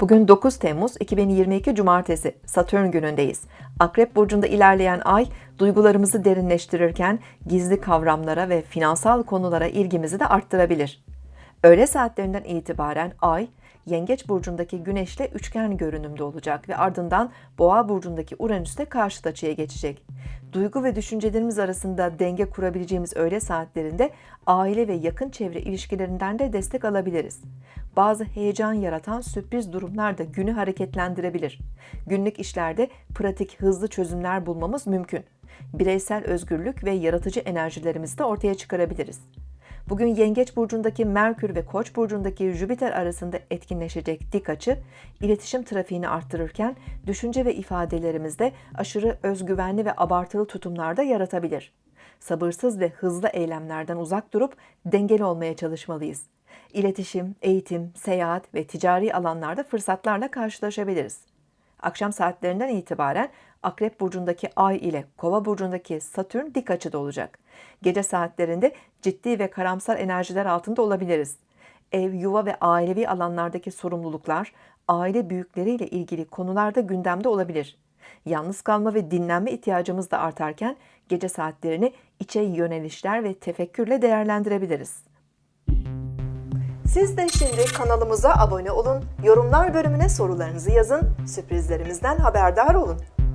Bugün 9 Temmuz 2022 Cumartesi Satürn günündeyiz. Akrep burcunda ilerleyen ay duygularımızı derinleştirirken gizli kavramlara ve finansal konulara ilgimizi de arttırabilir. Öğle saatlerinden itibaren ay Yengeç burcundaki Güneş'le üçgen görünümde olacak ve ardından Boğa burcundaki Uranüs'te karşıt açıya geçecek. Duygu ve düşüncelerimiz arasında denge kurabileceğimiz öğle saatlerinde aile ve yakın çevre ilişkilerinden de destek alabiliriz. Bazı heyecan yaratan sürpriz durumlar da günü hareketlendirebilir. Günlük işlerde pratik, hızlı çözümler bulmamız mümkün. Bireysel özgürlük ve yaratıcı enerjilerimizi de ortaya çıkarabiliriz. Bugün Yengeç burcundaki Merkür ve Koç burcundaki Jüpiter arasında etkinleşecek dik açı, iletişim trafiğini arttırırken düşünce ve ifadelerimizde aşırı özgüvenli ve abartılı tutumlarda yaratabilir. Sabırsız ve hızlı eylemlerden uzak durup dengeli olmaya çalışmalıyız. İletişim, eğitim, seyahat ve ticari alanlarda fırsatlarla karşılaşabiliriz. Akşam saatlerinden itibaren Akrep burcundaki Ay ile Kova burcundaki Satürn dik açıda olacak. Gece saatlerinde ciddi ve karamsar enerjiler altında olabiliriz. Ev, yuva ve ailevi alanlardaki sorumluluklar, aile büyükleriyle ilgili konularda gündemde olabilir. Yalnız kalma ve dinlenme ihtiyacımız da artarken gece saatlerini içe yönelişler ve tefekkürle değerlendirebiliriz. Siz de şimdi kanalımıza abone olun, yorumlar bölümüne sorularınızı yazın, sürprizlerimizden haberdar olun.